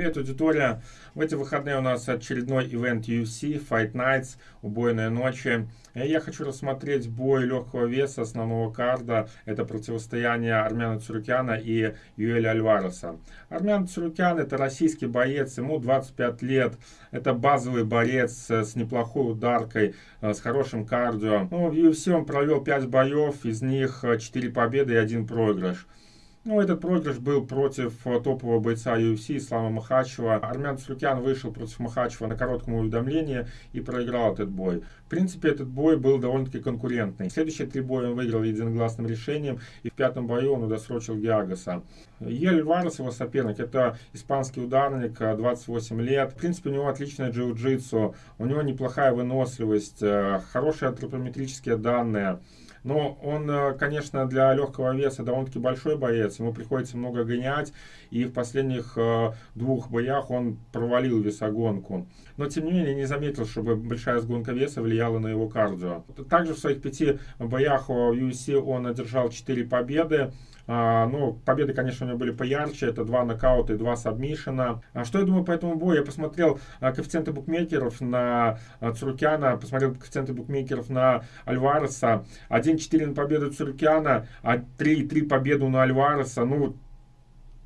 Привет, аудитория! В эти выходные у нас очередной ивент UFC, Fight Nights, убойные ночи. Я хочу рассмотреть бой легкого веса основного карда. Это противостояние Армяна Цурукяна и Юэля Альвареса. Армян Цурукян это российский боец, ему 25 лет. Это базовый борец с неплохой ударкой, с хорошим кардио. Ну, в UFC он провел 5 боев, из них 4 победы и 1 проигрыш. Ну, этот проигрыш был против э, топового бойца UFC Ислама Махачева. Армян Слюкян вышел против Махачева на коротком уведомлении и проиграл этот бой. В принципе, этот бой был довольно-таки конкурентный. Следующие три боя он выиграл единогласным решением, и в пятом бою он удосрочил Гиагаса. Ель Варес, его соперник, это испанский ударник, 28 э, лет. В принципе, у него отличное джиу-джитсу, у него неплохая выносливость, э, хорошие антропометрические данные. Но он, э, конечно, для легкого веса довольно-таки большой боец. Ему приходится много гонять. И в последних э, двух боях он провалил весогонку. Но, тем не менее, не заметил, чтобы большая сгонка веса влияла на его кардио. Также в своих пяти боях в UFC он одержал 4 победы. А, ну, победы, конечно, у него были поярче. Это два нокаута и два сабмишена. А что я думаю по этому бою? Я посмотрел а, коэффициенты букмекеров на а, Цурукяна, посмотрел коэффициенты букмекеров на Альвареса. 1-4 на победу Цурукяна, а 3-3 победу на Альвареса. Ну,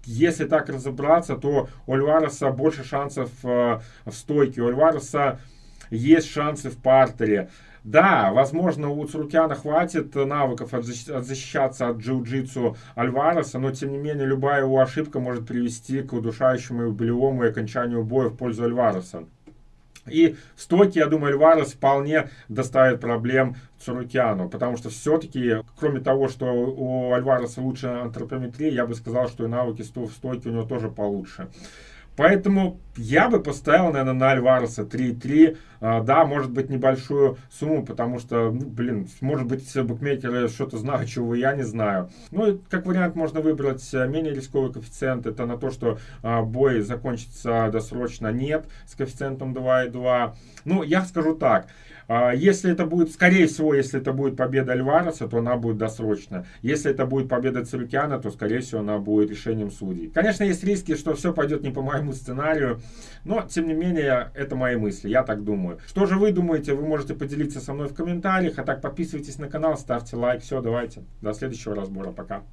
если так разобраться, то у Альвареса больше шансов в стойке. У Альвареса есть шансы в партере. Да, возможно, у Цурукяна хватит навыков защищаться от джиу-джитсу Альвареса, но, тем не менее, любая его ошибка может привести к удушающему болевому и окончанию боя в пользу Альвареса. И в стойке, я думаю, Альварес вполне доставит проблем Цурукяну, потому что все-таки, кроме того, что у Альвареса лучше антропометрия, я бы сказал, что и навыки в стойке у него тоже получше. Поэтому я бы поставил, наверное, на Альвареса 3-3. А, да, может быть, небольшую сумму, потому что, ну, блин, может быть, букмекеры что-то знают, чего я не знаю. Ну, как вариант, можно выбрать э, менее рисковый коэффициент. Это на то, что а, бой закончится досрочно нет с коэффициентом 2,2. Ну, я скажу так. А, если это будет, скорее всего, если это будет победа Альвареса, то она будет досрочно. Если это будет победа Цирукяна, то, скорее всего, она будет решением судей. Конечно, есть риски, что все пойдет не по моему сценарию, но, тем не менее, это мои мысли, я так думаю. Что же вы думаете, вы можете поделиться со мной в комментариях, а так подписывайтесь на канал, ставьте лайк. Все, давайте, до следующего разбора, пока.